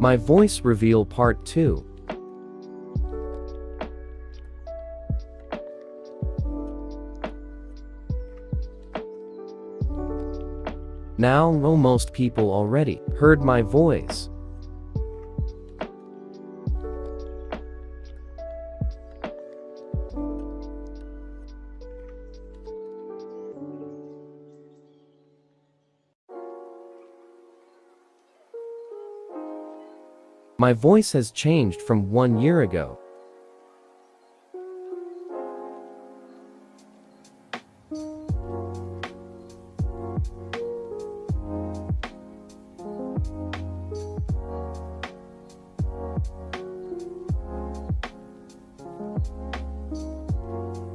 My Voice Reveal Part 2 Now almost people already heard my voice. My voice has changed from one year ago.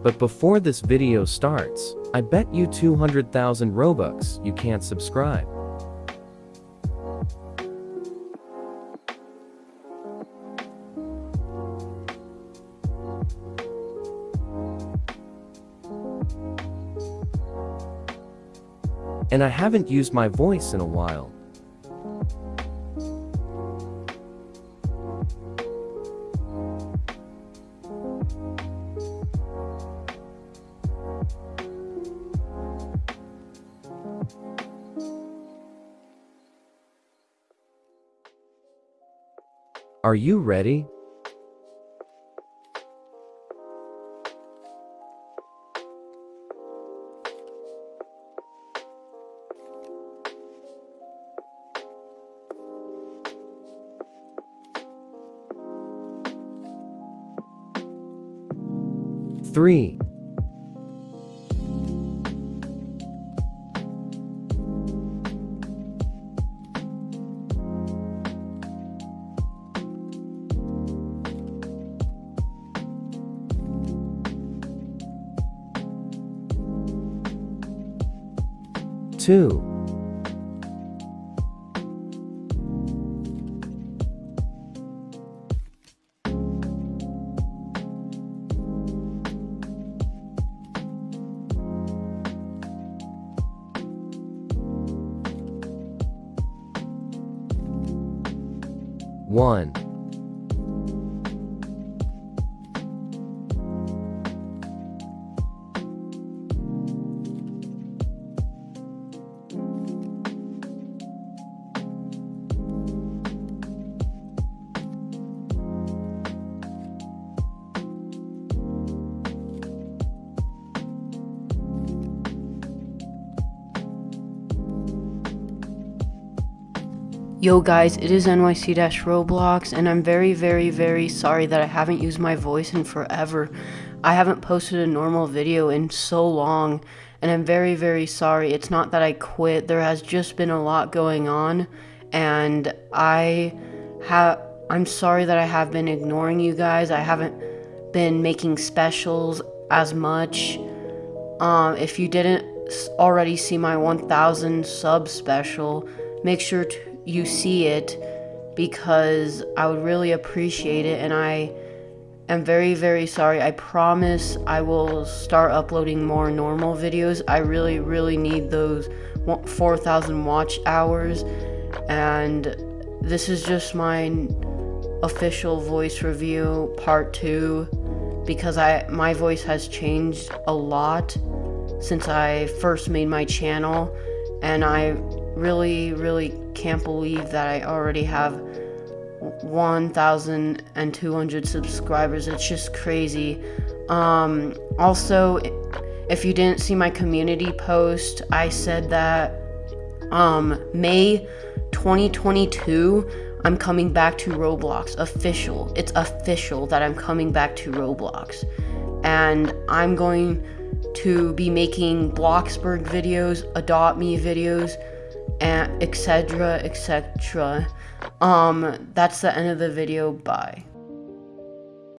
But before this video starts, I bet you 200,000 Robux you can't subscribe. And I haven't used my voice in a while. Are you ready? Three. Two. One. Yo guys, it is NYC-Roblox and I'm very very very sorry that I haven't used my voice in forever. I haven't posted a normal video in so long and I'm very very sorry. It's not that I quit, there has just been a lot going on and I have I'm sorry that I have been ignoring you guys. I haven't been making specials as much. Um, if you didn't already see my 1000 sub special, make sure to you see it because I would really appreciate it and I am very very sorry. I promise I will start uploading more normal videos. I really really need those 4,000 watch hours and this is just my official voice review part 2 because I my voice has changed a lot since I first made my channel and I really really can't believe that I already have 1,200 subscribers. It's just crazy. Um, also, if you didn't see my community post, I said that um, May 2022, I'm coming back to Roblox. Official. It's official that I'm coming back to Roblox. And I'm going to be making Bloxburg videos, Adopt Me videos, and etc etc um that's the end of the video. Bye